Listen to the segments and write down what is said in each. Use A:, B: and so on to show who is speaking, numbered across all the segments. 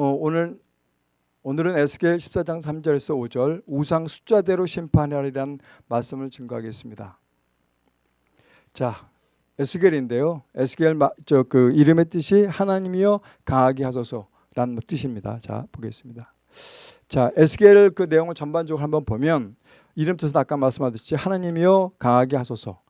A: 어, 오늘 오늘은 에스겔 14장 3절에서 5절 우상 숫자대로 심판하리라는 말씀을 증거하겠습니다. 자, 에스겔인데요. 에스겔 저그 이름의 뜻이 하나님이여 강하게 하소서라는 뜻입니다. 자, 보겠습니다. 자, 에스겔 그 내용을 전반적으로 한번 보면 이름 뜻은 아까 말씀하셨듯이 하나님이여 강하게 하소서.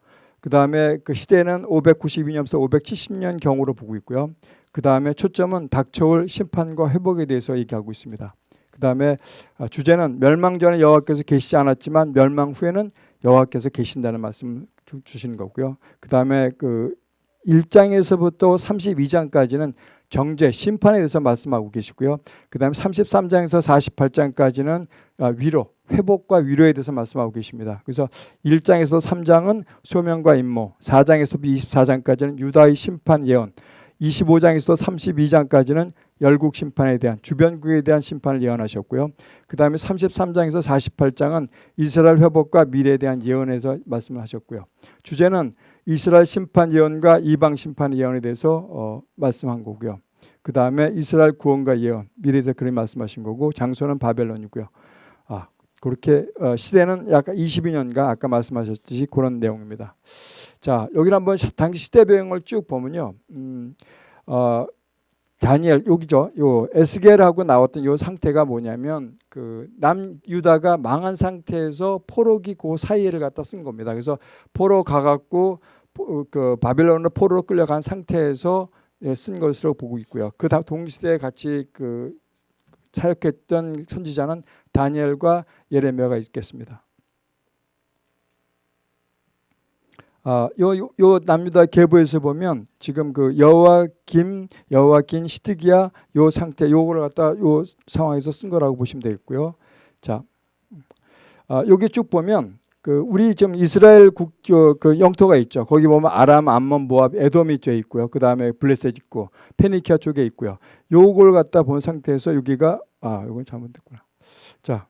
A: 그 다음에 그 시대는 592년부터 570년 경으로 보고 있고요. 그 다음에 초점은 닥쳐올 심판과 회복에 대해서 얘기하고 있습니다. 그 다음에 아, 주제는 멸망 전에 여호와께서 계시지 않았지만 멸망 후에는 여호와께서 계신다는 말씀을 주시는 거고요. 그 다음에 그 1장에서부터 32장까지는 정죄, 심판에 대해서 말씀하고 계시고요. 그 다음에 33장에서 48장까지는 아, 위로, 회복과 위로에 대해서 말씀하고 계십니다. 그래서 1장에서 3장은 소명과 임모, 4장에서 24장까지는 유다의 심판 예언, 25장에서 32장까지는 열국 심판에 대한 주변국에 대한 심판을 예언하셨고요. 그 다음에 33장에서 48장은 이스라엘 회복과 미래에 대한 예언에서 말씀을 하셨고요. 주제는 이스라엘 심판 예언과 이방 심판 예언에 대해서 어, 말씀한 거고요. 그 다음에 이스라엘 구원과 예언, 미래에 대해서 그런 말씀하신 거고 장소는 바벨론이고요. 아, 그렇게 어, 시대는 약간 22년가 아까 말씀하셨듯이 그런 내용입니다. 자, 여기 한번 당시 시대 배경을 쭉 보면요. 음, 어, 다니엘 여기죠. 요 에스겔하고 나왔던 요 상태가 뭐냐면 그 남유다가 망한 상태에서 포로기 그 사이를 갖다 쓴 겁니다. 그래서 포로 가갖고 그 바빌론으로 포로로 끌려간 상태에서 예, 쓴 것으로 보고 있고요. 그 동시대에 같이 그 사역했던 선지자는 다니엘과 예레미야가 있겠습니다. 아, 요, 요, 요 남유다 계보에서 보면 지금 그 여호와김, 여호와긴, 시드기야 요 상태 요거를 갖다 요 상황에서 쓴 거라고 보시면 되겠고요. 자, 아, 여기 쭉 보면 그 우리 지금 이스라엘 국교 그 영토가 있죠. 거기 보면 아람, 암몬, 모압, 에돔이 돼 있고요. 그 다음에 블레셋 있고 페니키아 쪽에 있고요. 요걸 갖다 본 상태에서 여기가 아, 이건 잘못됐구나. 자,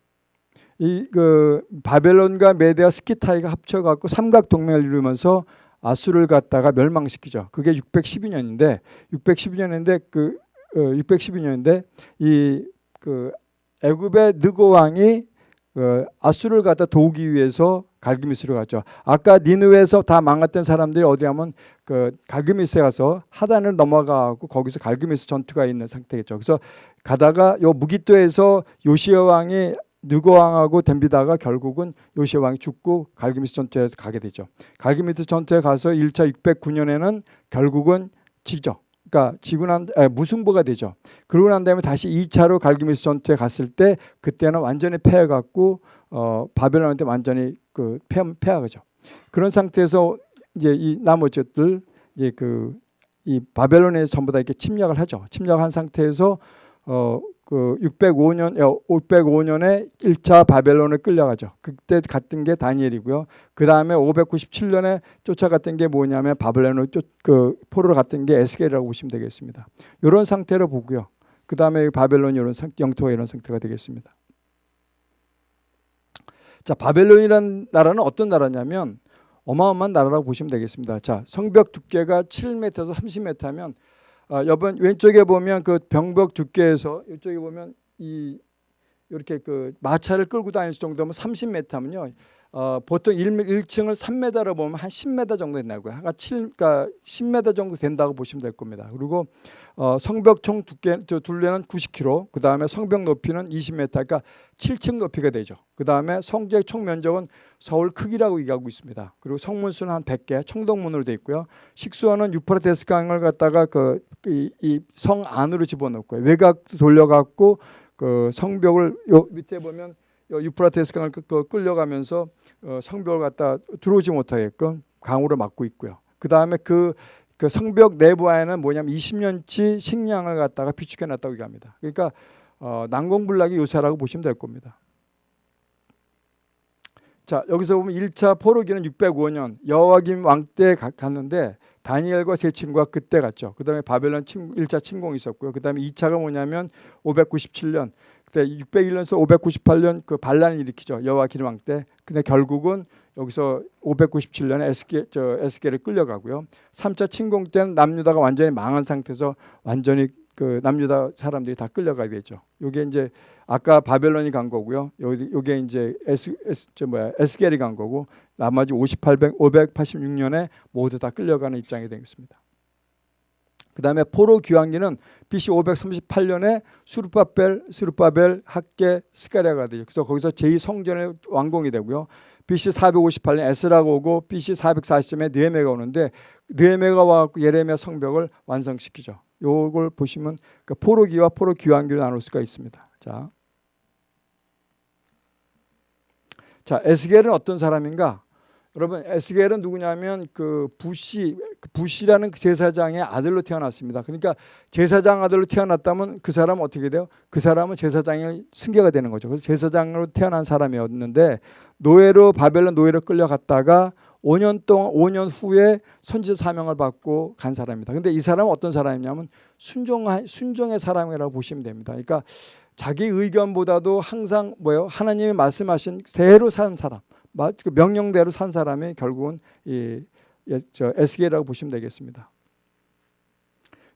A: 이 그 바벨론과 메데아 스키타이가 합쳐갖고 삼각 동맹을 이루면서 아수를 갖다가 멸망시키죠. 그게 612년인데 612년인데 그 어, 612년인데 이 그 애굽의 느고 왕이 어, 아수를 갖다 도우기 위해서 갈그미스로 갔죠. 아까 니누에서 다 망했던 사람들이 어디 가면 그 갈그미스에 가서 하단을 넘어가고 거기서 갈그미스 전투가 있는 상태겠죠. 그래서 가다가 요 무기토에서 요시아 왕이 느고 왕하고 덤비다가 결국은 요시아 왕이 죽고 갈기미스 전투에서 가게 되죠. 갈기미스 전투에 가서 1차 609년에는 결국은 지죠. 그러니까 지고 난 아, 무승부가 되죠. 그러고 난 다음에 다시 2차로 갈기미스 전투에 갔을 때 그때는 완전히 패해갖고 어, 바벨론한테 완전히 그 패, 패하죠. 그런 상태에서 이제 이 나머지들 이제 그 이 바벨론에 전부 다 이렇게 침략을 하죠. 침략한 상태에서 어 그 605년 605년에 1차 바벨론을 끌려가죠. 그때 갔던 게 다니엘이고요. 그 다음에 597년에 쫓아갔던 게 뭐냐면 바벨론을 쫓, 그 포로로 갔던 게 에스겔이라고 보시면 되겠습니다. 이런 상태로 보고요. 그 다음에 바벨론 이런 상, 영토가 이런 상태가 되겠습니다. 자, 바벨론이란 나라는 어떤 나라냐면 어마어마한 나라라고 보시면 되겠습니다. 자, 성벽 두께가 7m에서 30m면 아, 여번 왼쪽에 보면 그 병벽 두께에서 이쪽에 보면 이 이렇게 그 마차를 끌고 다닐 정도면 30m면요. 어, 보통 1, 1층을 3m로 보면 한 10m 정도 된다고요. 한 7, 그러니까 10m 정도 된다고 보시면 될 겁니다. 그리고 어, 성벽 총 두께 둘레는 90km, 그 다음에 성벽 높이는 20m, 그러니까 7층 높이가 되죠. 그 다음에 성벽 총 면적은 서울 크기라고 얘기하고 있습니다. 그리고 성문수는 한 100개, 청동문으로 돼 있고요. 식수원은 유프라테스 강을 갖다가 그 이성 안으로 집어넣고요. 외곽 돌려갖고 그 성벽을 요 밑에 보면 유프라테스 강을 끌려가면서 어, 성벽을 갖다 들어오지 못하게끔 강으로 막고 있고요. 그 다음에 그, 그 성벽 내부 안에는 뭐냐면 20년치 식량을 갖다가 비축해 놨다고 얘기합니다. 그러니까 어, 난공불락의 요새라고 보시면 될 겁니다. 자 여기서 보면 1차 포로기는 605년 여호와김 왕 때 갔는데 다니엘과 세 친구가 그때 갔죠. 그 다음에 바벨론 1차 침공이 있었고요. 그 다음에 2차가 뭐냐면 597년 그때 601년에서 598년 그 반란을 일으키죠. 여호와긴 왕 때. 근데 결국은 여기서 597년에 에스게 저 에스게를 끌려가고요. 3차 침공 때는 남유다가 완전히 망한 상태에서 완전히 그 남유다 사람들이 다 끌려가게 되죠. 요게 이제 아까 바벨론이 간 거고요. 요 요게 이제 에스 에스 저 뭐야 에스겔이 간 거고 나머지 5800 586년에 모두 다 끌려가는 입장이 되겠습니다. 그다음에 포로 귀환기는 BC 538년에 수르바벨 수르바벨 학계 스가랴가 되죠. 그래서 거기서 제2 성전의 완공이 되고요. BC 458년 에스라가 오고 BC 440년에 느헤미야가 오는데 느헤미야가 와갖고 예레미야 성벽을 완성시키죠. 요걸 보시면 그 포로기와 포로 귀환기로 나눌 수가 있습니다. 자, 자 에스겔은 어떤 사람인가? 여러분 에스겔은 누구냐면 그 부시 부시라는 그 제사장의 아들로 태어났습니다. 그러니까 제사장 아들로 태어났다면 그 사람은 어떻게 돼요? 그 사람은 제사장의 승계가 되는 거죠. 그래서 제사장으로 태어난 사람이었는데 노예로 바벨론 노예로 끌려갔다가 5년 동안 5년 후에 선지 사명을 받고 간 사람입니다. 근데 이 사람은 어떤 사람이냐면 순종 순종의 사람이라고 보시면 됩니다. 그러니까 자기 의견보다도 항상 뭐요? 하나님이 말씀하신 대로 사는 사람. 그 명령대로 산 사람이 결국은 이 저 에스겔이라고 보시면 되겠습니다.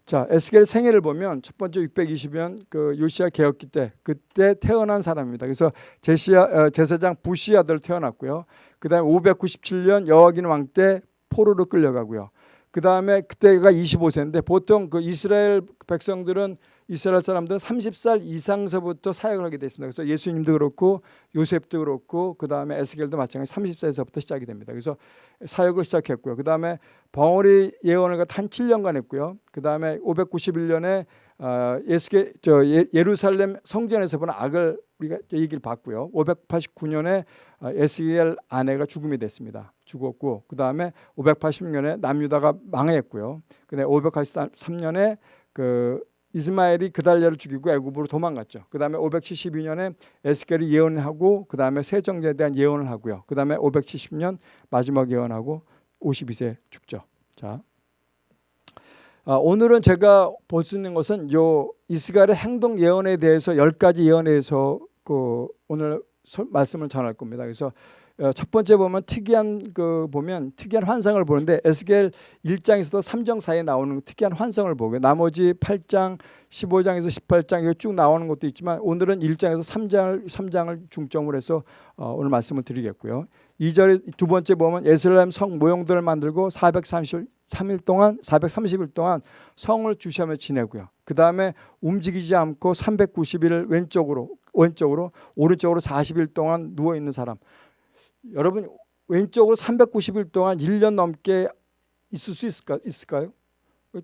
A: 자, 에스겔 생애를 보면 첫 번째 620년 그 요시아 개혁기 때 그때 태어난 사람입니다. 그래서 제시아 어, 제사장 부시 아들 태어났고요. 그다음에 597년 여호와긴 왕 때 포로로 끌려가고요. 그다음에 그때가 25세인데 보통 그 이스라엘 백성들은 이스라엘 사람들은 30살 이상서부터 사역을 하게 됐습니다. 그래서 예수님도 그렇고 요셉도 그렇고 그 다음에 에스겔도 마찬가지 30세에서부터 시작이 됩니다. 그래서 사역을 시작했고요. 그 다음에 벙어리 예언을 한 7년간 했고요. 그 다음에 591년에 어, 예수계 저 예, 루살렘 성전에서 본 악을 우리가 얘기를 봤고요. 589년에 어, 에스겔 아내가 죽음이 됐습니다. 죽었고 그 다음에 580년에 남유다가 망했고요. 근데 583년에 그 이스마엘이 그달랴를 죽이고 애굽으로 도망갔죠. 그 다음에 572년에 에스겔이 예언하고 그 다음에 새 정제에 대한 예언을 하고요. 그 다음에 570년 마지막 예언하고 52세 죽죠. 자, 아, 오늘은 제가 볼 수 있는 것은 요 이스라엘의 행동 예언에 대해서 열 가지 예언에 대해서 그 오늘 말씀을 전할 겁니다. 그래서 어, 첫 번째 보면 특이한 그 보면 특이한 환상을 보는데 에스겔 1장에서도 3장 사이에 나오는 특이한 환상을 보고 나머지 8장, 15장에서 18장 이거 쭉 나오는 것도 있지만 오늘은 1장에서 3장을 3장을 중점으로 해서 어, 오늘 말씀을 드리겠고요. 2절에 두 번째 보면 예루살렘 성 모형들을 만들고 433일 동안 430일 동안 성을 주시하며 지내고요. 그 다음에 움직이지 않고 390일 왼쪽으로 왼쪽으로 오른쪽으로 40일 동안 누워 있는 사람. 여러분 왼쪽으로 390일 동안 1년 넘게 있을 수 있을까, 있을까요?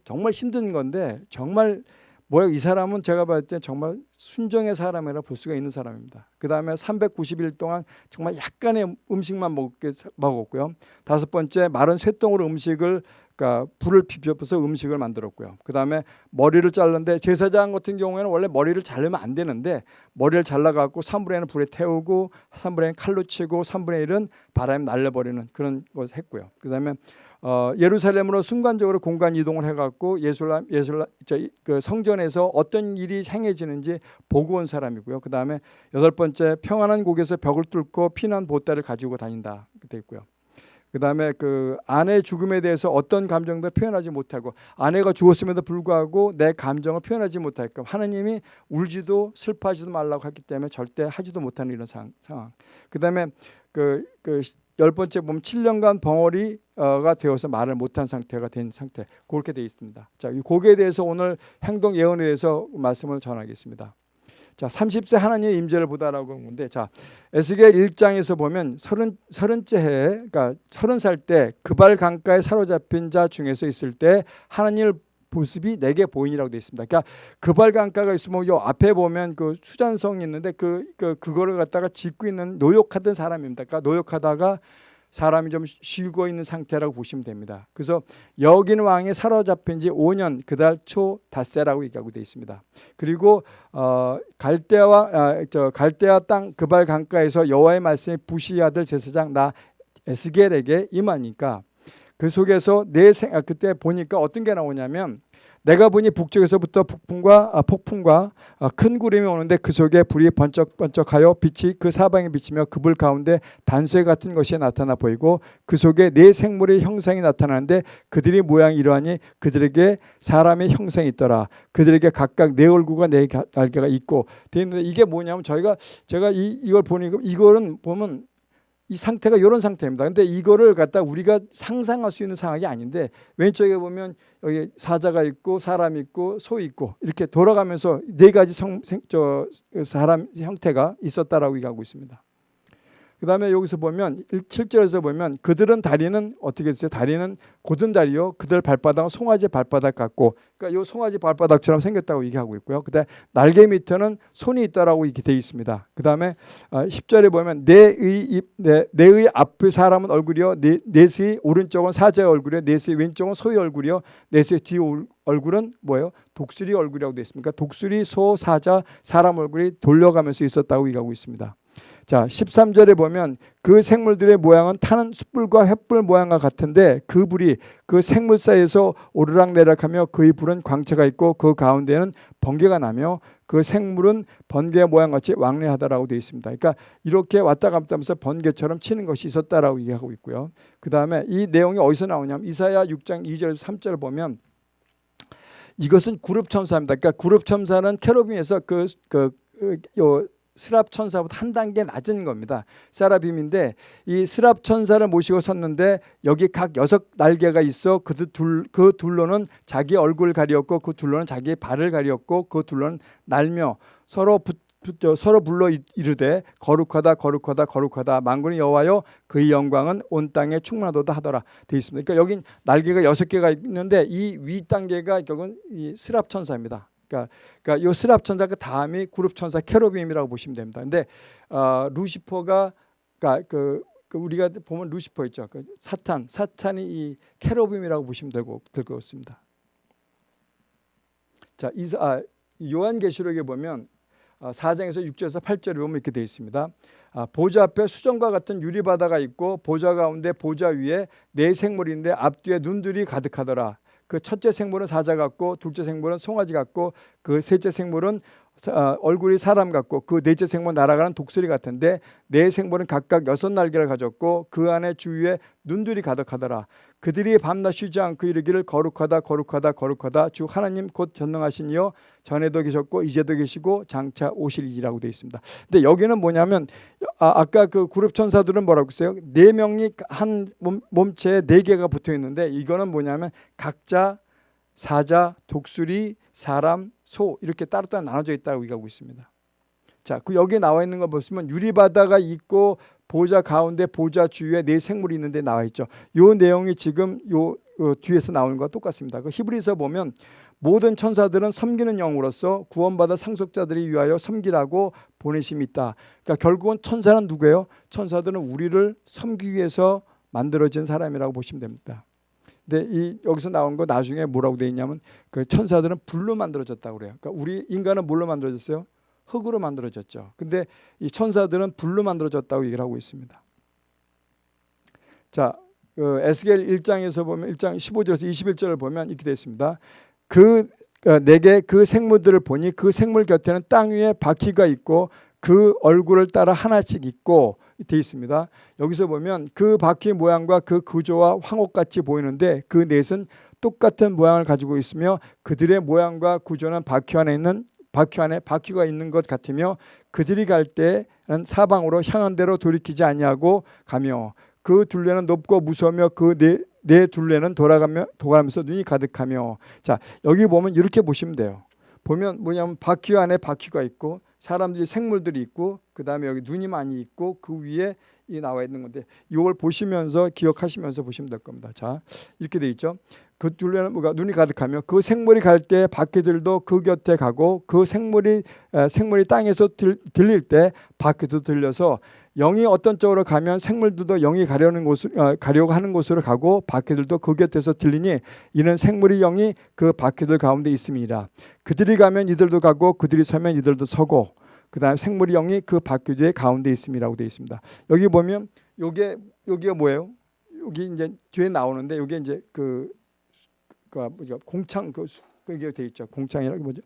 A: 정말 힘든 건데 정말 뭐야 이 사람은 제가 봤을 때 정말 순정의 사람이라 볼 수가 있는 사람입니다. 그 다음에 390일 동안 정말 약간의 음식만 먹게, 먹었고요. 다섯 번째 마른 쇠똥으로 음식을 그러니까 불을 피워서 음식을 만들었고요. 그 다음에 머리를 잘랐는데 제사장 같은 경우에는 원래 머리를 자르면 안 되는데 머리를 잘라갖고 3분의 1은 불에 태우고 3분의 1은 칼로 치고 3분의 1은 바람에 날려버리는 그런 것을 했고요. 그 다음에 어, 예루살렘으로 순간적으로 공간 이동을 해갖고 예술람 예술람 그 성전에서 어떤 일이 행해지는지 보고 온 사람이고요. 그 다음에 여덟 번째 평안한 곳에서 벽을 뚫고 피난 보따를 가지고 다닌다. 돼 있고요. 그 다음에 그 아내의 죽음에 대해서 어떤 감정도 표현하지 못하고 아내가 죽었음에도 불구하고 내 감정을 표현하지 못할까 하나님이 울지도 슬퍼하지도 말라고 했기 때문에 절대 하지도 못하는 이런 상황. 그 다음에 그, 그 열 번째 보면 7년간 벙어리가 되어서 말을 못한 상태가 된 상태 그렇게 되어 있습니다. 자, 이 곡에 대해서 오늘 행동 예언에 대해서 말씀을 전하겠습니다. 자, 30세 하나님의 임재를 보다라고 하는데 자, 에스겔 1장에서 보면 서른 서른째 해 그러니까 서른 살 때 그발 강가에 사로잡힌 자 중에서 있을 때 하나님을 모습이 내게 보이니라고 되어 있습니다. 그러니까 그발 강가가 있으면 요 앞에 보면 그 수잔성이 있는데 그, 그 그거를 갖다가 짓고 있는 노역하던 사람입니다. 그러니까 노역하다가 사람이 좀 쉬고 있는 상태라고 보시면 됩니다. 그래서 여긴 왕이 사로잡힌 지 5년 그달 초 닷새라고 얘기하고 되어 있습니다. 그리고 어, 갈대와 아, 저 갈대아 땅 그발 강가에서 여호와의 말씀이 부시 아들 제사장 나 에스겔에게 임하니까 그 속에서 내 생, 아, 그때 보니까 어떤 게 나오냐면 내가 보니 북쪽에서부터 북풍과 아, 폭풍과 아, 큰 구름이 오는데 그 속에 불이 번쩍번쩍하여 빛이 그 사방에 비치며 그 불 가운데 단쇠 같은 것이 나타나 보이고 그 속에 네 생물의 형상이 나타나는데 그들이 모양이 이러하니 그들에게 사람의 형상이 있더라. 그들에게 각각 네 얼굴과 네 가- 날개가 있고 되어 있는데 이게 뭐냐면 저희가 제가 이 이걸 보니까 이거는 보면 이 상태가 이런 상태입니다. 근데 이거를 갖다 우리가 상상할 수 있는 상황이 아닌데 왼쪽에 보면 여기 사자가 있고 사람 있고 소 있고 이렇게 돌아가면서 네 가지 성, 생, 저 사람 형태가 있었다라고 얘기하고 있습니다. 그 다음에 여기서 보면 7절에서 보면 그들은 다리는 어떻게 됐어요? 다리는 고든 다리요. 그들 발바닥은 송아지 발바닥 같고 그러니까 이 송아지 발바닥처럼 생겼다고 얘기하고 있고요. 그다음에 날개 밑에는 손이 있다라고 이렇게 돼 있습니다. 그 다음에 10절에 보면 내의 입, 내, 내의 앞의 사람은 얼굴이요. 내, 넷의 오른쪽은 사자의 얼굴이요. 넷의 왼쪽은 소의 얼굴이요. 넷의 뒤 올- 얼굴은 뭐예요? 독수리 얼굴이라고 되어 있습니까? 독수리, 소, 사자, 사람 얼굴이 돌려가면서 있었다고 얘기하고 있습니다. 자, 13절에 보면 그 생물들의 모양은 타는 숯불과 횃불 모양과 같은데 그 불이 그 생물 사이에서 오르락내락하며 그의 불은 광채가 있고 그 가운데는 번개가 나며 그 생물은 번개 모양같이 왕래하다라고 되어 있습니다. 그러니까 이렇게 왔다 갔다 하면서 번개처럼 치는 것이 있었다라고 얘기하고 있고요. 그 다음에 이 내용이 어디서 나오냐면 이사야 6장 2절에서 3절을 보면 이것은 그룹 천사입니다. 그러니까 그룹 천사는 캐로빔에서 그, 그, 그, 요, 스랍 천사보다 한 단계 낮은 겁니다. 세라빔인데 이 스랍 천사를 모시고 섰는데 여기 각 여섯 날개가 있어 그, 둘, 그 둘로는 자기 얼굴 가리었고 그 둘로는 자기 발을 가리었고 그 둘로는 날며 서로 붙, 서로 불러 이- 이르되 거룩하다 거룩하다 거룩하다 만군의 여호와여 그의 영광은 온 땅에 충만하도다 하더라 돼 있습니다. 그러니까 여긴 날개가 여섯 개가 있는데 이 위 단계가 결국은 이 스랍 천사입니다. 그러니까, 그러니까 이 스랍 천사 그 다음이 그룹 천사 케로빔이라고 보시면 됩니다. 근데 어, 루시퍼가 그러니까 그, 그 우리가 보면 루시퍼 있죠. 그 사탄, 사탄이 이 케로빔이라고 보시면 되고 될 것 같습니다. 자, 이사 아, 요한계시록에 보면 아, 4장에서 6절에서 8절에 보면 이렇게 되어 있습니다. 아, 보좌 앞에 수정과 같은 유리바다가 있고 보좌 가운데 보좌 위에 네 생물인데 앞뒤에 눈들이 가득하더라. 그 첫째 생물은 사자 같고 둘째 생물은 송아지 같고 그 셋째 생물은 얼굴이 사람 같고 그 넷째 생물은 날아가는 독수리 같은데 네 생물은 각각 여섯 날개를 가졌고 그 안에 주위에 눈들이 가득하더라. 그들이 밤낮 쉬지 않고 이르기를 거룩하다 거룩하다 거룩하다 주 하나님 곧 전능하신 이여 전에도 계셨고 이제도 계시고 장차 오실이라고 되어 있습니다. 근데 여기는 뭐냐면 아, 아까 그 그룹 천사들은 뭐라고 했어요? 네 명이 한 몸, 몸체에 네 개가 붙어 있는데 이거는 뭐냐면 각자 사자, 독수리, 사람, 소 이렇게 따로따로 나눠져 있다고 얘기하고 있습니다. 자, 그 여기 나와 있는 거 보시면 유리바다가 있고 보좌 가운데 보좌 주위에 네 생물이 있는데 나와 있죠. 요 내용이 지금 요 어, 뒤에서 나오는 거와 똑같습니다. 그 히브리서 보면 모든 천사들은 섬기는 영으로서 구원받아 상속자들이 위하여 섬기라고 보내심이 있다. 그러니까 결국은 천사는 누구예요? 천사들은 우리를 섬기기 위해서 만들어진 사람이라고 보시면 됩니다. 근데 이 여기서 나온 거 나중에 뭐라고 돼 있냐면 그 천사들은 불로 만들어졌다고 그래요. 그러니까 우리 인간은 뭘로 만들어졌어요? 흙으로 만들어졌죠. 근데 이 천사들은 불로 만들어졌다고 얘기를 하고 있습니다. 자, 그 에스겔 1장에서 보면 1장 15절에서 21절을 보면 이렇게 되어 있습니다. 그 어, 내게 그 생물들을 보니 그 생물 곁에는 땅 위에 바퀴가 있고 그 얼굴을 따라 하나씩 있고 되어 있습니다. 여기서 보면 그 바퀴 모양과 그 구조와 황옥같이 보이는데 그 넷은 똑같은 모양을 가지고 있으며 그들의 모양과 구조는 바퀴 안에 있는 바퀴 안에 바퀴가 있는 것 같으며 그들이 갈 때는 사방으로 향한 대로 돌이키지 아니하고 가며 그 둘레는 높고 무서우며 그네 네 둘레는 돌아가며 돌아가면서 눈이 가득하며 자 여기 보면 이렇게 보시면 돼요. 보면 뭐냐면 바퀴 안에 바퀴가 있고 사람들이 생물들이 있고 그 다음에 여기 눈이 많이 있고 그 위에 이 나와 있는 건데 이걸 보시면서 기억하시면서 보시면 될 겁니다. 자 이렇게 돼 있죠. 그 둘레는 뭐가 눈이 가득하며 그 생물이 갈 때 바퀴들도 그 곁에 가고 그 생물이 에, 생물이 땅에서 들, 들릴 때 바퀴도 들려서 영이 어떤 쪽으로 가면 생물들도 영이 가려는 곳을 어, 가려고 하는 곳으로 가고 바퀴들도 그 곁에서 들리니 이는 생물의 영이 그 바퀴들 가운데 있음이라 그들이 가면 이들도 가고 그들이 서면 이들도 서고 그다음에 생물의 영이 그 바퀴들 가운데 있음이라고 되어 있습니다. 여기 보면 요게 여기가 뭐예요? 여기 이제 뒤에 나오는데 요게 이제 그, 그? 공창 그, 수- 그게 돼 있죠. 궁창이라고 뭐죠?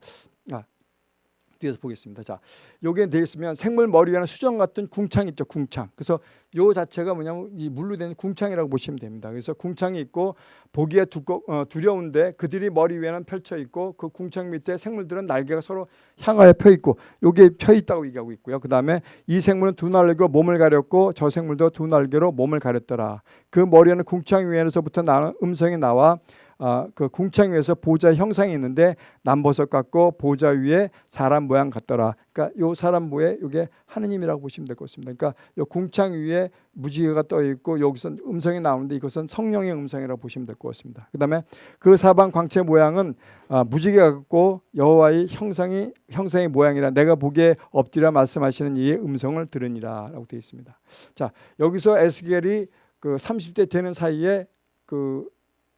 A: 아 뒤에서 보겠습니다. 자, 요게 돼 있으면 생물 머리 위에는 수정 같은 궁창 있죠. 궁창. 그래서 요 자체가 뭐냐면 이 물로 된 궁창이라고 보시면 됩니다. 그래서 궁창이 있고 보기에 두꺼 어, 두려운데 그들이 머리 위에는 펼쳐 있고 그 궁창 밑에 생물들은 날개가 서로 향하여 펴 있고 요게 펴 있다고 얘기하고 있고요. 그다음에 이 생물은 두 날개로 몸을 가렸고 저 생물도 두 날개로 몸을 가렸더라. 그 머리에는 궁창 위에서부터 나는 음성이 나와 어, 그 궁창 위에서 보좌 형상이 있는데 남버섯 같고 보좌 위에 사람 모양 같더라. 그러니까 요 사람 모에 이게 하느님이라고 보시면 될 것 같습니다. 그러니까 요 궁창 위에 무지개가 떠 있고 여기서 음성이 나오는데 이것은 성령의 음성이라고 보시면 될 것 같습니다. 그다음에 그 사방 광채 모양은 아, 무지개 같고 여호와의 형상이 형상의 모양이라 내가 보기에 엎드려 말씀하시는 이의 음성을 들으니라라고 되어 있습니다. 자 여기서 에스겔이 그 30대 되는 사이에 그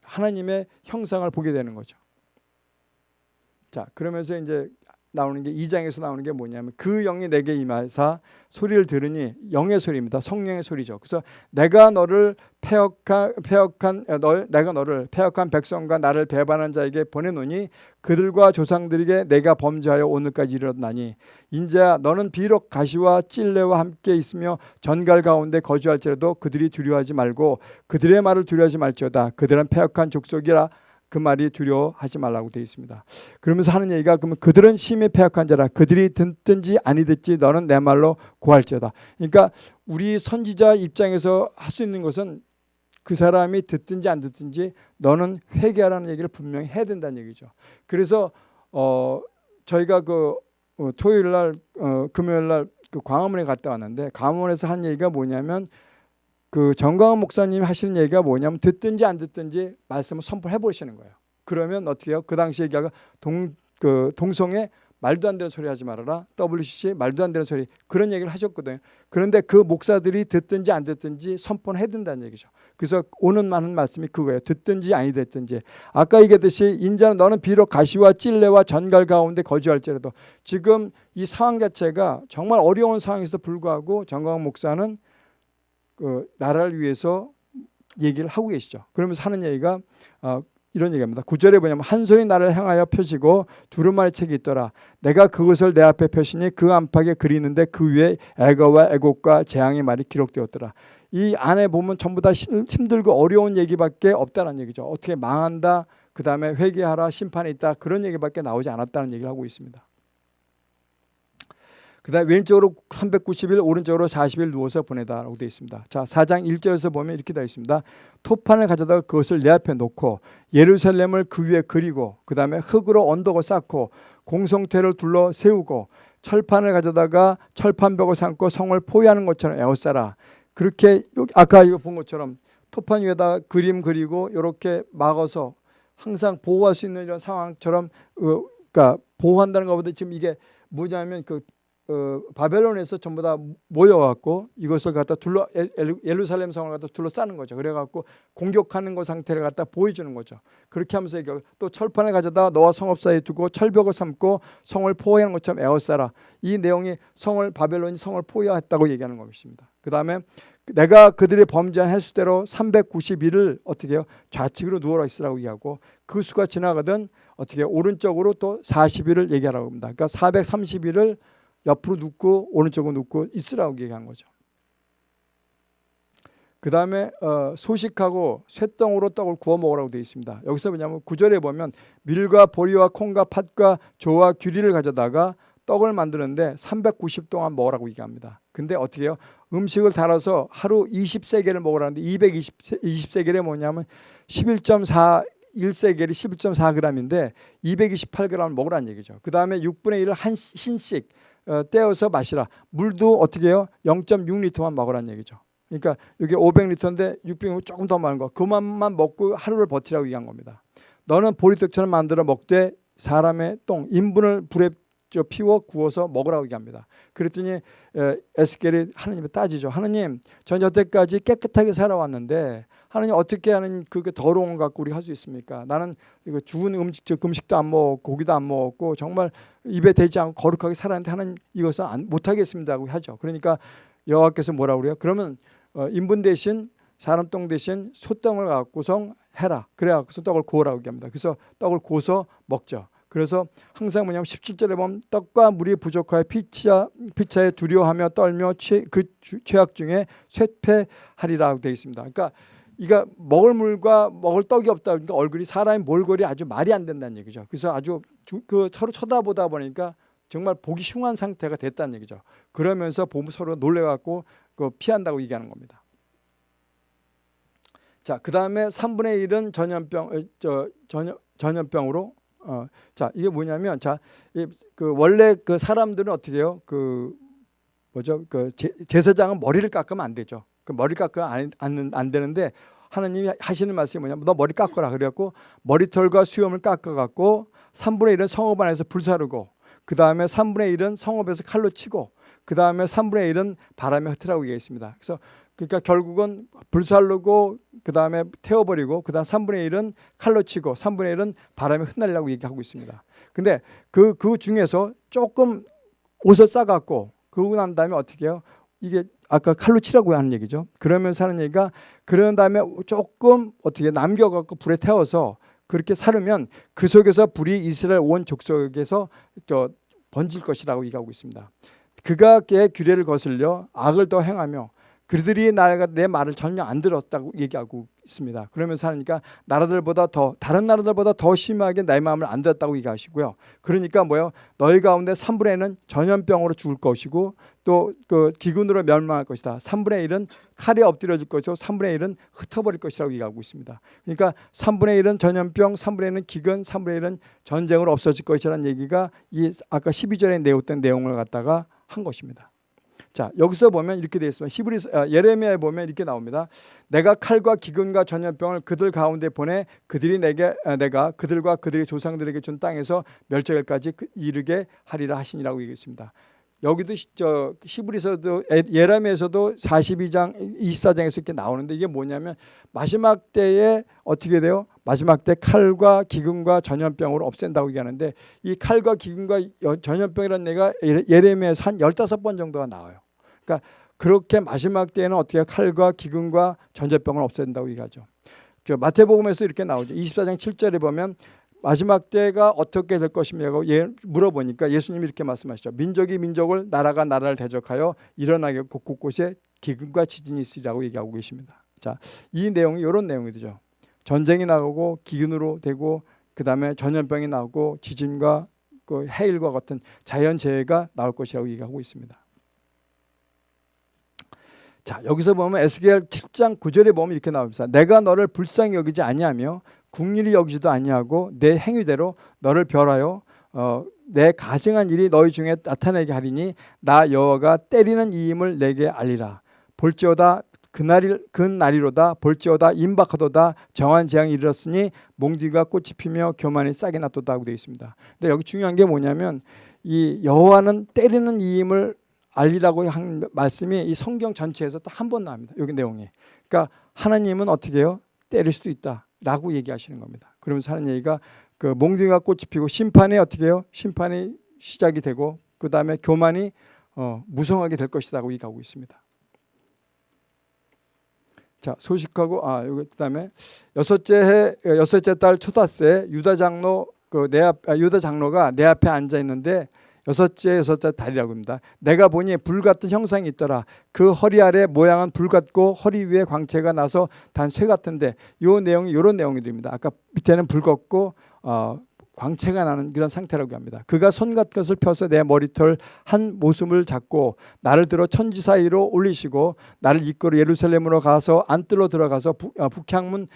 A: 하나님의 형상을 보게 되는 거죠. 자, 그러면서 이제 나오는 게 2장에서 나오는 게 뭐냐면 그 영이 내게 임하사 소리를 들으니 영의 소리입니다. 성령의 소리죠. 그래서 내가 너를 폐역한 폐역한 너 내가 너를 폐역한 백성과 나를 배반한 자에게 보내노니 그들과 조상들에게 내가 범죄하여 오늘까지 이르렀나니 인자 너는 비록 가시와 찔레와 함께 있으며 전갈 가운데 거주할지라도 그들이 두려워하지 말고 그들의 말을 두려워하지 말지어다 그들은 폐역한 족속이라 그 말이 두려워하지 말라고 되어 있습니다. 그러면서 하는 얘기가 그러면 그들은 심히 패역한 자라 그들이 듣든지 아니 듣지 너는 내 말로 고할지어다. 그러니까 우리 선지자 입장에서 할 수 있는 것은 그 사람이 듣든지 안 듣든지 너는 회개하라는 얘기를 분명히 해야 된다는 얘기죠. 그래서 어 저희가 그 어, 토요일 날 어, 금요일 날 그 광화문에 갔다 왔는데 광화문에서 한 얘기가 뭐냐면 그 정광훈 목사님이 하시는 얘기가 뭐냐면 듣든지 안 듣든지 말씀을 선포해 보시는 거예요. 그러면 어떻게 해요? 그 당시 얘기가 동, 그 동성애 말도 안 되는 소리 하지 말아라. WCC 말도 안 되는 소리 그런 얘기를 하셨거든요. 그런데 그 목사들이 듣든지 안 듣든지 선포를 해야 된다는 얘기죠. 그래서 오는 많은 말씀이 그거예요. 듣든지 아니 듣든지. 아까 얘기했듯이 인자는 너는 비록 가시와 찔레와 전갈 가운데 거주할지라도 지금 이 상황 자체가 정말 어려운 상황에서 불구하고 정광 목사는 그 나라를 위해서 얘기를 하고 계시죠. 그러면서 하는 얘기가 어, 이런 얘기입니다. 구절에 뭐냐면 한 손이 나를 향하여 펴지고 두루마리 책이 있더라. 내가 그것을 내 앞에 펴시니 그 안팎에 그리는데 그 위에 애거와 애곡과 재앙의 말이 기록되었더라. 이 안에 보면 전부 다 힘들고 어려운 얘기밖에 없다는 얘기죠. 어떻게 망한다, 그 다음에 회개하라, 심판이 있다 그런 얘기밖에 나오지 않았다는 얘기를 하고 있습니다. 그 다음에 왼쪽으로 390일 오른쪽으로 40일 누워서 보내다 라고 되어 있습니다. 자 4장 1절에서 보면 이렇게 되어 있습니다. 토판을 가져다가 그것을 내 앞에 놓고 예루살렘을 그 위에 그리고 그 다음에 흙으로 언덕을 쌓고 공성태를 둘러 세우고 철판을 가져다가 철판벽을 삼고 성을 포위하는 것처럼 에워싸라. 그렇게 아까 이거 본 것처럼 토판 위에다 그림 그리고 이렇게 막아서 항상 보호할 수 있는 이런 상황처럼 어, 그러니까 보호한다는 것보다 지금 이게 뭐냐면 그 어, 바벨론에서 전부 다 모여갖고 이것을 갖다 둘러 예루살렘 성을 갖다 둘러싸는 거죠. 그래갖고 공격하는 것 상태를 갖다 보여주는 거죠. 그렇게 하면서 또 철판을 가져다 너와 성읍 사이에 두고 철벽을 삼고 성을 포위하는 것처럼 에워싸라. 이 내용이 성을 바벨론이 성을 포위했다고 얘기하는 것입니다. 그 다음에 내가 그들이 범죄한 횟수대로 391을 어떻게 해요? 좌측으로 누워라 있으라고 얘기하고 그 수가 지나가든 어떻게 오른쪽으로 또 40일을 얘기하라고 합니다. 그러니까 430일을 옆으로 눕고 오른쪽으로 눕고 있으라고 얘기한 거죠. 그 다음에 어, 소식하고 쇠덩으로 떡을 구워 먹으라고 되어 있습니다. 여기서 뭐냐면 구절에 보면 밀과 보리와 콩과 팥과 조와 규리를 가져다가 떡을 만드는데 390 동안 먹으라고 얘기합니다. 근데 어떻게 해요? 음식을 달아서 하루 20세겔을 먹으라는데 220 20세겔이 뭐냐면 11.4 1세겔이 11.4g인데 228g을 먹으라는 얘기죠. 그 다음에 6분의 1을 한 신씩 어, 떼어서 마시라. 물도 어떻게 해요? 0.6리터만 먹으라는 얘기죠. 그러니까 여기 500리터인데 600은 조금 더 많은 거. 그만만 먹고 하루를 버티라고 얘기한 겁니다. 너는 보리떡처럼 만들어 먹되 사람의 똥, 인분을 불에 피워 구워서 먹으라고 얘기합니다. 그랬더니 에스겔이 하나님에 따지죠. 하나님, 전 여태까지 깨끗하게 살아왔는데 하나님 어떻게 하는 그게 더러운 거 갖고 우리 할 수 있습니까? 나는 이거 죽은 음식, 음식도 안 먹고 고기도 안 먹었고 정말 입에 대지 않고 거룩하게 살았는데 하나님 이것은 안, 못하겠습니다고 하죠. 그러니까 여호와께서 뭐라고 그래요? 그러면 어, 인분 대신 사람 똥 대신 소똥을 갖고서 해라. 그래갖고서 떡을 구우라고 얘기합니다. 그래서 떡을 구워서 먹죠. 그래서 항상 뭐냐면 17절에 보면 떡과 물이 부족하여 피차, 피차에 두려워하며 떨며 최, 그 주, 죄악 중에 쇠퇴하리라고 되어 있습니다. 그러니까 이가 먹을 물과 먹을 떡이 없다 그러니까 얼굴이 사람의 몰골이 아주 말이 안 된다는 얘기죠. 그래서 아주 주, 그 서로 쳐다보다 보니까 정말 보기 흉한 상태가 됐다는 얘기죠. 그러면서 보면 서로 놀래갖고 그 피한다고 얘기하는 겁니다. 자, 그 다음에 3분의 1은 전염병, 어, 저, 전염, 전염병으로 어, 자 이게 뭐냐면 자그 원래 그 사람들은 어떻게 해요? 그 뭐죠? 그 제, 제사장은 머리를 깎으면 안 되죠. 그 머리 깎으면 안, 안, 안 되는데 하나님이 하시는 말씀이 뭐냐면 너 머리 깎아라 그래갖고 머리털과 수염을 깎아갖고 3분의 1은 성읍 안에서 불사르고 그 다음에 3분의 1은 성읍에서 칼로 치고 그 다음에 3분의 1은 바람에 흩으라고 얘기했습니다. 그래서 그러니까 결국은 불살르고 그 다음에 태워버리고 그 다음 3분의 1은 칼로 치고 3분의 1은 바람에 흩날려고 얘기하고 있습니다. 근데 그, 그 중에서 조금 옷을 싸갖고 그러고 난 다음에 어떻게 해요? 이게 아까 칼로 치라고 하는 얘기죠. 그러면서 하는 얘기가 그런 다음에 조금 어떻게 남겨갖고 불에 태워서 그렇게 사르면 그 속에서 불이 이스라엘 온 족속에서 저 번질 것이라고 얘기하고 있습니다. 그가 그 규례를 거슬려 악을 더 행하며 그들이 나가 내 말을 전혀 안 들었다고 얘기하고 있습니다. 그러면서 하니까 나라들보다 더 다른 나라들보다 더 심하게 내 마음을 안 들었다고 얘기하시고요. 그러니까 뭐요? 너희 가운데 3분의 1은 전염병으로 죽을 것이고 또 그 기근으로 멸망할 것이다. 3분의 1은 칼에 엎드려질 것이고 3분의 1은 흩어버릴 것이라고 얘기하고 있습니다. 그러니까 3분의 1은 전염병, 3분의 1은 기근, 3분의 1은 전쟁으로 없어질 것이라는 얘기가 이 아까 12절에 내었던 내용을 갖다가 한 것입니다. 자 여기서 보면 이렇게 되어 있습니다. 히브리 아, 예레미야에 보면 이렇게 나옵니다. 내가 칼과 기근과 전염병을 그들 가운데 보내 그들이 내게 아, 내가 그들과 그들의 조상들에게 준 땅에서 멸절까지 그, 이르게 하리라 하시니라고 얘기했습니다. 여기도 저 히브리서도 예레미야에서도 42장 24장에서 이렇게 나오는데 이게 뭐냐면 마지막 때에 어떻게 돼요? 마지막 때 칼과 기근과 전염병을 없앤다고 얘기하는데 이 칼과 기근과 전염병이라는 얘가 예레미야에서 한 15번 정도가 나와요. 그러니까 그렇게 마지막 때에는 어떻게 칼과 기근과 전염병을 없앤다고 얘기하죠. 마태복음에서 이렇게 나오죠. 24장 7절에 보면 마지막 때가 어떻게 될 것이냐고 예, 물어보니까 예수님이 이렇게 말씀하시죠. 민족이 민족을 나라가 나라를 대적하여 일어나게 곳곳에 기근과 지진이 있으리라고 얘기하고 계십니다. 자, 이 내용이 이런 내용이 죠 전쟁이 나오고 기근으로 되고 그 다음에 전염병이 나오고 지진과 그 해일과 같은 자연재해가 나올 것이라고 얘기하고 있습니다. 자 여기서 보면 에스겔 7장 9절에 보면 이렇게 나옵니다. 내가 너를 불쌍히 여기지 아니하며 국리를 여기지도 아니하고 내 행위대로 너를 별하여 어, 내 가증한 일이 너희 중에 나타내게 하리니 나 여호와가 때리는 이임을 내게 알리라. 볼지어다 그날이 그날이로다 볼지어다 임박하도다 정한 재앙이 이르렀으니 몽디가 꽃이 피며 교만이 싹이 났도다 하고 되어 있습니다. 근데 여기 중요한 게 뭐냐면 이 여호와는 때리는 이임을 알리라고 한 말씀이 이 성경 전체에서 딱 한 번 나옵니다. 여기 내용이. 그러니까 하나님은 어떻게 해요? 때릴 수도 있다라고 얘기하시는 겁니다. 그러면서 하는 얘기가 그 몽둥이가 꽃이 피고 심판이 어떻게 해요? 심판이 시작이 되고 그 다음에 교만이 어, 무성하게 될 것이라고 얘기하고 있습니다. 자 소식하고 아 여기 그다음에 여섯째 해 여섯째 달 초다세 유다 장로 그내 아, 유다 장로가 내 앞에 앉아 있는데 여섯째 여섯째 달이라고 합니다. 내가 보니 불 같은 형상이 있더라. 그 허리 아래 모양은 불 같고 허리 위에 광채가 나서 단 쇠 같은데 이 내용이 이런 내용이 됩니다. 아까 밑에는 불 같고 어, 광채가 나는 그런 상태라고 합니다. 그가 손 것을 펴서 내 머리털 한 모습을 잡고 나를 들어 천지 사이로 올리시고 나를 이끌어 예루살렘으로 가서 안뜰로 들어가서 북, 아, 북향문에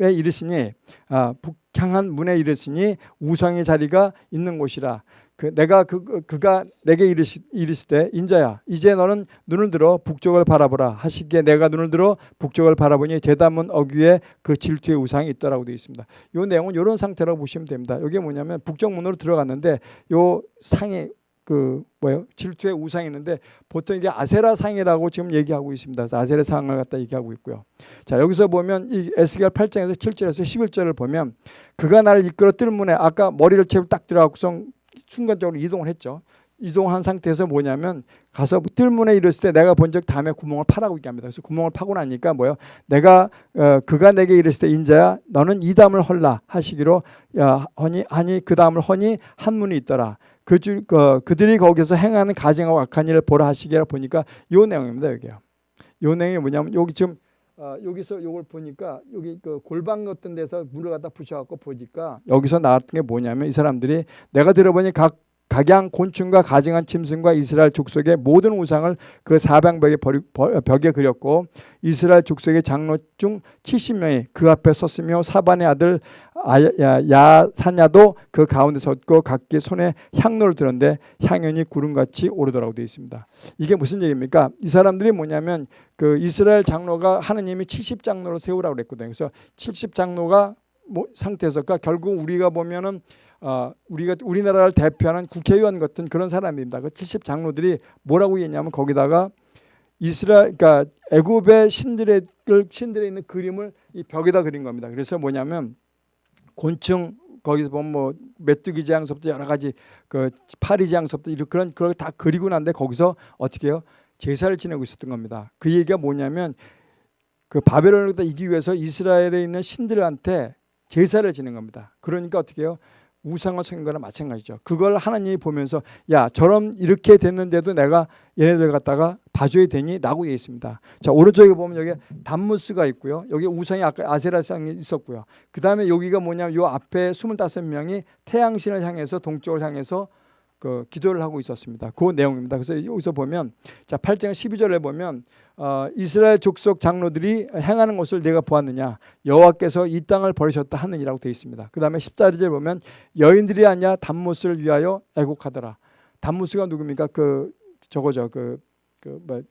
A: 이르시니 아, 북향한 문에 이르시니 우상의 자리가 있는 곳이라 그 내가 그, 그 그가 내게 이르시, 이르시되 인자야 이제 너는 눈을 들어 북쪽을 바라보라 하시기에 내가 눈을 들어 북쪽을 바라보니 대담문 어귀에 그 질투의 우상이 있더라고 되어 있습니다. 이 내용은 이런 상태라고 보시면 됩니다. 이게 뭐냐면 북쪽 문으로 들어갔는데 요 상이 그 뭐예요? 질투의 우상이 있는데 보통 이게 아세라 상이라고 지금 얘기하고 있습니다. 아세라 상을 갖다 얘기하고 있고요. 자 여기서 보면 이 에스겔 8장에서 7절에서 11절을 보면 그가 나를 이끌어 뜰문에 아까 머리를 채고 딱 들어가고서 순간적으로 이동을 했죠. 이동한 상태에서 뭐냐면 가서 뜰문에 이르을 때 내가 본 적 다음에 구멍을 파라고 얘기합니다. 그래서 구멍을 파고 나니까 뭐요? 내가 어, 그가 내게 이르을 때 인자야 너는 이 담을 헐라 하시기로 야 허니 하니 그 담을 허니 한 문이 있더라. 그줄 그, 그들이 거기서 행하는 가증하고 악한 일을 보라 하시기라 보니까 요 내용입니다 여기요. 요 내용이 뭐냐면 여기 지금 어, 여기서 요걸 보니까 여기 그 골방 같은 데서 물을 갖다 부셔갖고 보니까 여기서 나왔던 게 뭐냐면 이 사람들이 내가 들어보니 각 각양 곤충과 가증한 짐승과 이스라엘 족속의 모든 우상을 그 사방벽에 버리, 벽에 그렸고 이스라엘 족속의 장로 중 70명이 그 앞에 섰으며 사반의 아들 야사냐도 그 가운데 섰고 각기 손에 향로를 들었는데 향연이 구름같이 오르더라고 되어 있습니다. 이게 무슨 얘기입니까? 이 사람들이 뭐냐면 그 이스라엘 장로가 하느님이 70장로를 세우라고 그랬거든요. 그래서 70장로가 뭐 상태에서 그러니까 결국 우리가 보면은 어, 우리가 우리나라를 대표하는 국회의원 같은 그런 사람입니다. 그 70 장로들이 뭐라고 했냐면 거기다가 이스라엘 그러니까 애굽의 신들의 신들에 있는 그림을 이 벽에다 그린 겁니다. 그래서 뭐냐면 곤충 거기서 보면 뭐 메뚜기 제왕서부터 여러 가지 그 파리 제왕서부터 이런 그런 그걸 다 그리고 난데 거기서 어떻게 해요? 제사를 지내고 있었던 겁니다. 그 얘기가 뭐냐면 그 바벨론을 이기 위해서 이스라엘에 있는 신들한테 제사를 지낸 겁니다. 그러니까 어떻게 해요? 우상을 섬긴 거나 마찬가지죠. 그걸 하나님이 보면서 야 저럼 이렇게 됐는데도 내가 얘네들 갖다가 봐줘야 되니? 라고 얘기했습니다. 자 오른쪽에 보면 여기 단무스가 있고요. 여기 우상이 아까 아세라상이 있었고요. 그 다음에 여기가 뭐냐면 요 앞에 25명이 태양신을 향해서 동쪽을 향해서 그 기도를 하고 있었습니다. 그 내용입니다. 그래서 여기서 보면 자 8장 12절에 보면 어, 이스라엘 족속 장로들이 행하는 것을 내가 보았느냐 여호와께서 이 땅을 버리셨다 하느니라고 되어 있습니다. 그 다음에 14절에 보면 여인들이 아니야 담무스를 위하여 애곡하더라. 담무스가 누굽니까? 그 저거죠. 그 그 뭐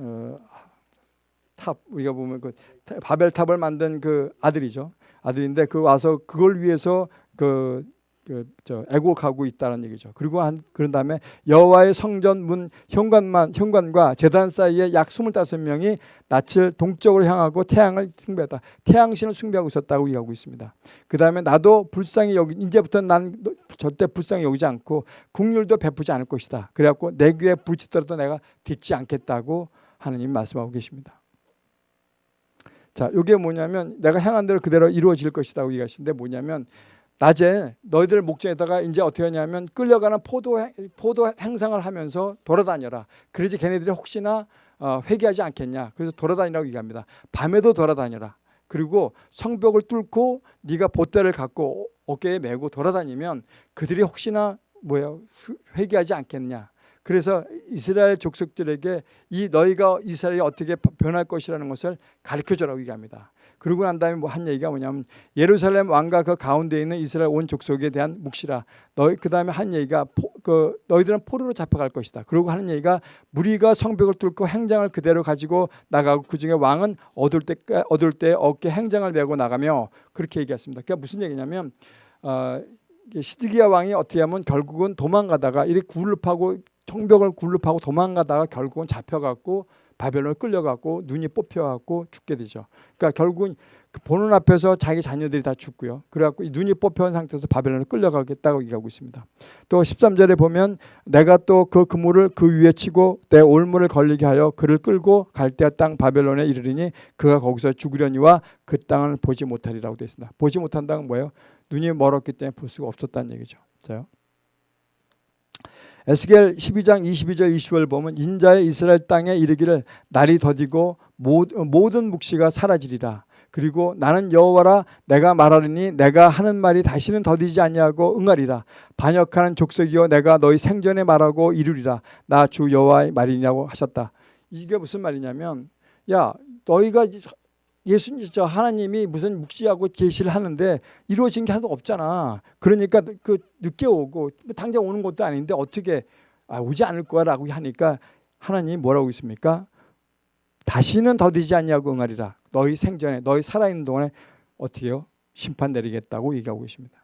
A: 어, 탑 우리가 보면 그 바벨 탑을 만든 그 아들이죠. 아들인데 그 와서 그걸 위해서 그 그저 애곡하고 있다는 얘기죠. 그리고 한 그런 다음에 여호와의 성전 문 현관만 현관과 제단 사이에 약 25명이 낯을 동쪽으로 향하고 태양을 숭배했다. 태양 신을 숭배하고 있었다고 얘기하고 있습니다. 그다음에 나도 불쌍히 여기 이제부터 난 절대 불쌍히 여기지 않고 국률도 베푸지 않을 것이다. 그래 갖고 내 귀에 부치더라도 내가 듣지 않겠다고 하느님 말씀하고 계십니다. 자, 이게 뭐냐면 내가 향한 대로 그대로 이루어질 것이다고 얘기하시는데 뭐냐면 낮에 너희들 목장에다가 이제 어떻게 하냐면 끌려가는 포도 포도 행상을 하면서 돌아다녀라. 그러지 걔네들이 혹시나 어, 회개하지 않겠냐. 그래서 돌아다니라고 얘기합니다. 밤에도 돌아다녀라. 그리고 성벽을 뚫고 네가 보따를 갖고 어깨에 메고 돌아다니면 그들이 혹시나 뭐야 회개하지 않겠냐. 그래서 이스라엘 족속들에게 이 너희가 이스라엘이 어떻게 변할 것이라는 것을 가르쳐 주라고 얘기합니다. 그러고 난 다음에 뭐 한 얘기가 뭐냐면 예루살렘 왕과 그 가운데 있는 이스라엘 온 족속에 대한 묵시라. 너희 그 다음에 한 얘기가 포, 그 너희들은 포로로 잡혀갈 것이다. 그리고 하는 얘기가 무리가 성벽을 뚫고 행장을 그대로 가지고 나가고 그 중에 왕은 얻을 때 얻을 때 어깨 행장을 메고 나가며 그렇게 얘기했습니다. 그러니까 무슨 얘기냐면 어, 시드기야 왕이 어떻게 하면 결국은 도망가다가 이렇게 굴릅하고 성벽을 굴릅하고 도망가다가 결국은 잡혀갖고 바벨론을 끌려갖고 눈이 뽑혀갖고 죽게 되죠. 그러니까 결국은 그 보는 앞에서 자기 자녀들이 다 죽고요. 그래갖고 눈이 뽑혀온 상태에서 바벨론을 끌려가겠다고 얘기하고 있습니다. 또 13절에 보면 내가 또 그 그물을 그 위에 치고 내 올무를 걸리게 하여 그를 끌고 갈대아 땅 바벨론에 이르리니 그가 거기서 죽으려니와 그 땅을 보지 못하리라고 되어 있습니다. 보지 못한다는 뭐예요? 눈이 멀었기 때문에 볼 수가 없었다는 얘기죠. 자요. 에스겔 12장 22절 20절 보면 인자의 이스라엘 땅에 이르기를 날이 더디고 모든 묵시가 사라지리라. 그리고 나는 여호와라 내가 말하리니 내가 하는 말이 다시는 더디지 아니하고 응하리라. 반역하는 족속이여 내가 너희 생전에 말하고 이루리라. 나 주 여호와의 말이냐고 하셨다. 이게 무슨 말이냐면 야 너희가 예수님 저 하나님이 무슨 묵시하고 계시를 하는데 이루어진 게 하나도 없잖아. 그러니까 그 늦게 오고 당장 오는 것도 아닌데 어떻게 아, 오지 않을 거라고 하니까 하나님이 뭐라고 있습니까? 다시는 더디지 않냐고 응하리라. 너희 생전에 너희 살아있는 동안에 어떻게요? 심판 내리겠다고 얘기하고 계십니다.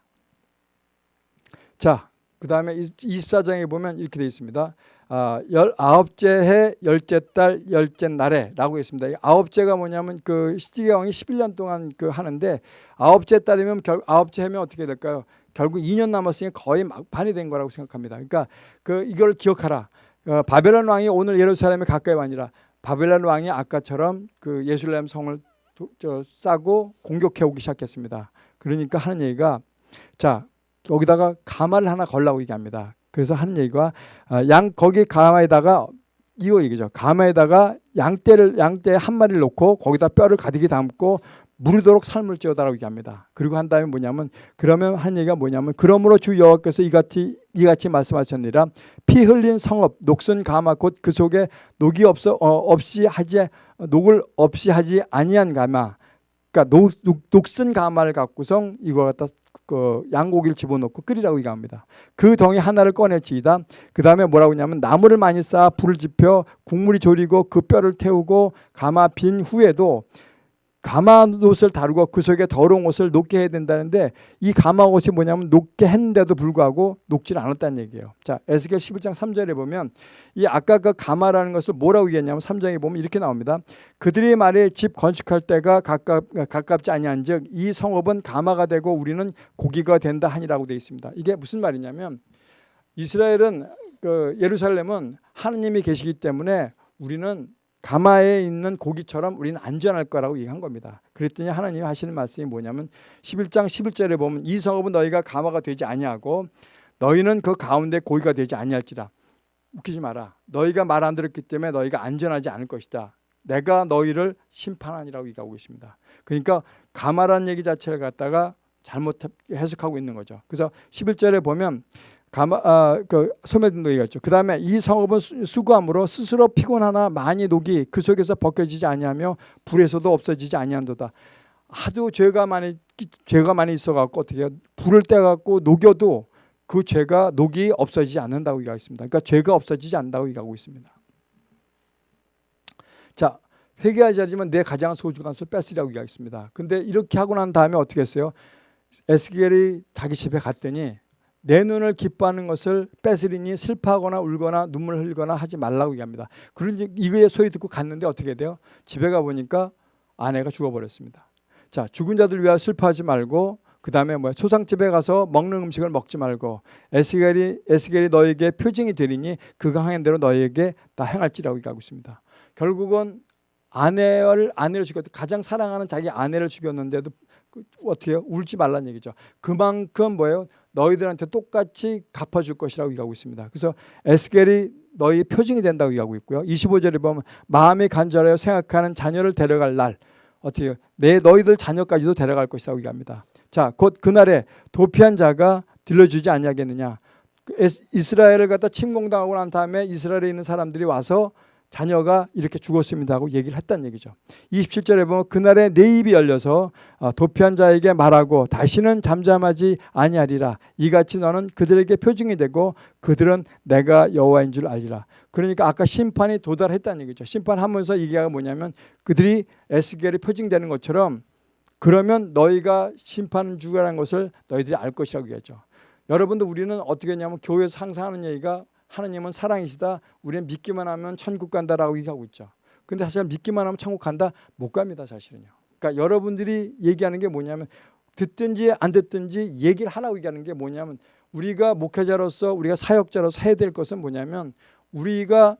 A: 자, 그 다음에 24장에 보면 이렇게 되어 있습니다. 아, 열아홉째 해 열째 달 열째 날에 라고 했습니다. 아홉째가 뭐냐면 그 시디기왕이 11년 동안 그 하는데 아홉째 달이면 결 아홉째 해면 어떻게 될까요? 결국 2년 남았으니 거의 막판이 된 거라고 생각합니다. 그러니까 그 이걸 기억하라. 어, 바벨론 왕이 오늘 예루살렘에 가까이 아니라 바벨론 왕이 아까처럼 그 예루살렘 성을 도, 저, 싸고 공격해 오기 시작했습니다. 그러니까 하는 얘기가 자 여기다가 가마를 하나 걸라고 얘기합니다. 그래서 하는 얘기가 아, 양 거기 가마에다가 이거 얘기죠. 가마에다가 양떼를 양떼 한 마리를 놓고 거기다 뼈를 가득히 담고 무르도록 삶을 지어다라고 얘기합니다. 그리고 한 다음에 뭐냐면 그러면 한 얘기가 뭐냐면 그러므로 주 여호와께서 이같이 이같이 말씀하셨느니라 피 흘린 성읍 녹슨 가마 곧 그 속에 녹이 없어 어, 없이 하지 녹을 없이 하지 아니한 가마 그러니까 녹, 녹, 녹슨 가마를 갖고성 이거 갖다 그 양고기를 집어넣고 끓이라고 얘기합니다. 그 덩이 하나를 꺼내지이다. 그 다음에 뭐라고 하냐면 나무를 많이 쌓아 불을 지펴 국물이 졸이고 그 뼈를 태우고 가마 빈 후에도 가마 옷을 다루고 그 속에 더러운 옷을 녹게 해야 된다는데 이 가마 옷이 뭐냐면 녹게 했는데도 불구하고 녹질 않았다는 얘기예요. 자, 에스겔 11장 3절에 보면 이 아까 그 가마라는 것을 뭐라고 얘기했냐면 3장에 보면 이렇게 나옵니다. 그들이 말해 집 건축할 때가 가깝, 가깝지 아니한즉 이 성읍은 가마가 되고 우리는 고기가 된다 하니라고 되어 있습니다. 이게 무슨 말이냐면 이스라엘은 그 예루살렘은 하느님이 계시기 때문에 우리는 가마에 있는 고기처럼 우리는 안전할 거라고 얘기한 겁니다. 그랬더니 하나님이 하시는 말씀이 뭐냐면 11장 11절에 보면 이 성읍은 너희가 가마가 되지 아니하고 너희는 그 가운데 고기가 되지 아니할지라. 웃기지 마라. 너희가 말 안 들었기 때문에 너희가 안전하지 않을 것이다. 내가 너희를 심판하니라고 얘기하고 있습니다. 그러니까 가마라는 얘기 자체를 갖다가 잘못 해석하고 있는 거죠. 그래서 11절에 보면 가마, 아, 그 소매등도 얘기했죠. 그 다음에 이 성읍은 수고함으로 스스로 피곤하나 많이 녹이 그 속에서 벗겨지지 아니하며 불에서도 없어지지 아니한도다. 하도 죄가 많이 죄가 많이 있어갖고 어떻게 불을 떼갖고 녹여도 그 죄가 녹이 없어지지 않는다고 얘기하고 습니다 그러니까 죄가 없어지지 않는다고 얘기하고 있습니다. 자 회개하지 않으면 내 가장 소중한 것을 뺏으려고 얘기하겠습니다. 근데 이렇게 하고 난 다음에 어떻게 했어요? 에스겔이 자기 집에 갔더니 내 눈을 기뻐하는 것을 뺏으리니 슬퍼하거나 울거나 눈물 흘리거나 하지 말라고 얘기합니다. 그런지 이거의 소리 듣고 갔는데 어떻게 돼요? 집에 가 보니까 아내가 죽어버렸습니다. 자 죽은 자들 위하여 슬퍼하지 말고 그 다음에 뭐야 초상집에 가서 먹는 음식을 먹지 말고 에스겔이 에스겔이 너에게 표징이 되리니 그가 행한 대로 너에게 다 행할지라고 얘기하고 있습니다. 결국은 아내를 아내를 죽였 가장 사랑하는 자기 아내를 죽였는데도 그 어떻게 해요? 울지 말라는 얘기죠. 그만큼 뭐예요? 너희들한테 똑같이 갚아줄 것이라고 얘기하고 있습니다. 그래서 에스겔이 너희 표징이 된다고 얘기하고 있고요. 25절에 보면 마음이 간절하여 생각하는 자녀를 데려갈 날 어떻게 내 너희들 자녀까지도 데려갈 것이라고 얘기합니다. 자, 곧 그날에 도피한 자가 들려주지 아니하겠느냐. 그 이스라엘을 갖다 침공당하고 난 다음에 이스라엘에 있는 사람들이 와서 자녀가 이렇게 죽었습니다 하고 얘기를 했다는 얘기죠. 27절에 보면 그날에 내 입이 열려서 어, 도피한 자에게 말하고 다시는 잠잠하지 아니하리라. 이같이 너는 그들에게 표징이 되고 그들은 내가 여호와인 줄 알리라. 그러니까 아까 심판이 도달했다는 얘기죠. 심판하면서 얘기가 뭐냐면 그들이 에스겔이 표징되는 것처럼 그러면 너희가 심판 주라는 것을 너희들이 알 것이라고 얘기하죠. 여러분들 우리는 어떻게 했냐면 교회에서 항상 하는 얘기가 하나님은 사랑이시다. 우리는 믿기만 하면 천국 간다라고 얘기하고 있죠. 근데 사실 믿기만 하면 천국 간다? 못 갑니다, 사실은요. 그러니까 여러분들이 얘기하는 게 뭐냐면 듣든지 안 듣든지 얘기를 하라고 얘기하는 게 뭐냐면 우리가 목회자로서 우리가 사역자로서 해야 될 것은 뭐냐면 우리가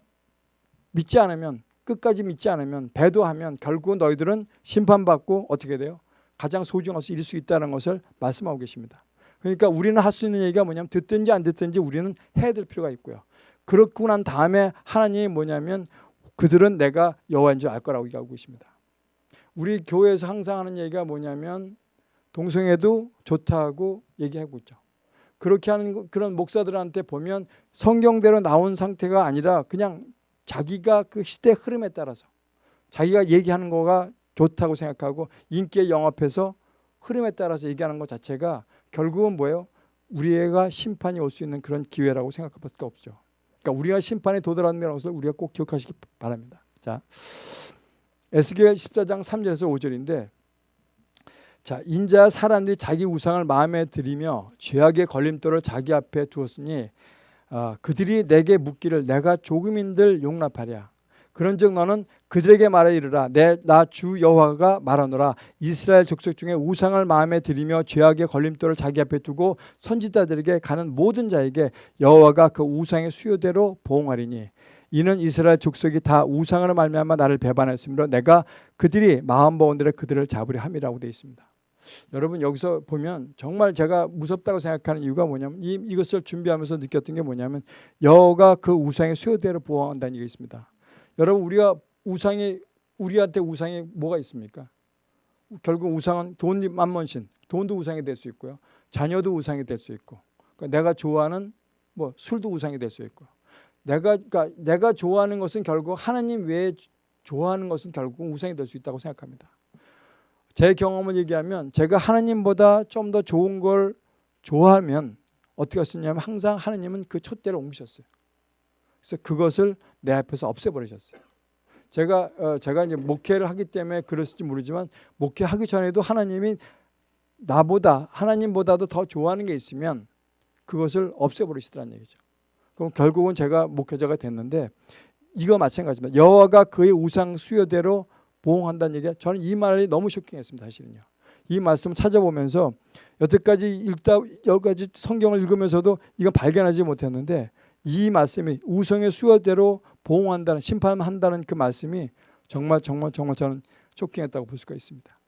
A: 믿지 않으면 끝까지 믿지 않으면 배도하면 결국 너희들은 심판받고 어떻게 돼요? 가장 잃을 수 있다는 것을 말씀하고 계십니다. 그러니까 우리는 할 수 있는 얘기가 뭐냐면 듣든지 안 듣든지 우리는 해야 될 필요가 있고요. 그렇고 난 다음에 하나님이 뭐냐면 그들은 내가 여호와인 줄 알 거라고 얘기하고 있습니다. 우리 교회에서 항상 하는 얘기가 뭐냐면 동성애도 좋다고 얘기하고 있죠. 그렇게 하는 그런 목사들한테 보면 성경대로 나온 상태가 아니라 그냥 자기가 그 시대 흐름에 따라서 자기가 얘기하는 거가 좋다고 생각하고 인기에 영합해서 흐름에 따라서 얘기하는 것 자체가 결국은 뭐예요? 우리가 심판이 올 수 있는 그런 기회라고 생각할 수밖에 없죠. 그러니까 우리가 심판에 도달하는 것을 우리가 꼭 기억하시기 바랍니다. 자, 에스겔 14장 3절에서 5절인데 자, 인자 사람들이 자기 우상을 마음에 들이며 죄악의 걸림돌을 자기 앞에 두었으니 어, 그들이 내게 묻기를 내가 조금인들 용납하랴 그런즉 너는 그들에게 말해 이르라 내 나 주 여호와가 말하노라 이스라엘 족속 중에 우상을 마음에 들이며 죄악의 걸림돌을 자기 앞에 두고 선지자들에게 가는 모든 자에게 여호와가 그 우상의 수요대로 보응하리니 이는 이스라엘 족속이 다 우상으로 말미암아 나를 배반했으므로 내가 그들이 마음 먹은 대로 그들을 잡으려 함이라고 되어 있습니다. 여러분 여기서 보면 정말 제가 무섭다고 생각하는 이유가 뭐냐면 이, 이것을 준비하면서 느꼈던 게 뭐냐면 여호가 그 우상의 수요대로 보호한다는 얘기 있습니다. 여러분 우리가 우상이 우리한테 우상이 뭐가 있습니까? 결국 우상은 돈 만문신, 돈도 우상이 될 수 있고요. 자녀도 우상이 될 수 있고, 그러니까 내가 좋아하는 뭐 술도 우상이 될 수 있고, 내가 그러니까 내가 좋아하는 것은 결국 하나님 외에 좋아하는 것은 결국 우상이 될 수 있다고 생각합니다. 제 경험을 얘기하면 제가 하나님보다 좀 더 좋은 걸 좋아하면 어떻게 했었냐면 항상 하나님은 그 촛대를 옮기셨어요. 그래서 그것을 내 앞에서 없애버리셨어요. 제가 어, 제가 이제 목회를 하기 때문에 그랬을지 모르지만 목회하기 전에도 하나님이 나보다 하나님보다도 더 좋아하는 게 있으면 그것을 없애버리시더란 얘기죠. 그럼 결국은 제가 목회자가 됐는데 이거 마찬가지입니다. 여호와가 그의 우상 수요대로 보응한다는 얘기가 저는 이 말이 너무 쇼킹했습니다. 사실은요. 이 말씀을 찾아보면서 여태까지 읽다 여기까지 성경을 읽으면서도 이건 발견하지 못했는데 이 말씀이 우성의 수요대로 보응한다는 심판한다는 그 말씀이 정말 정말 정말 저는 쇼킹했다고 볼 수가 있습니다.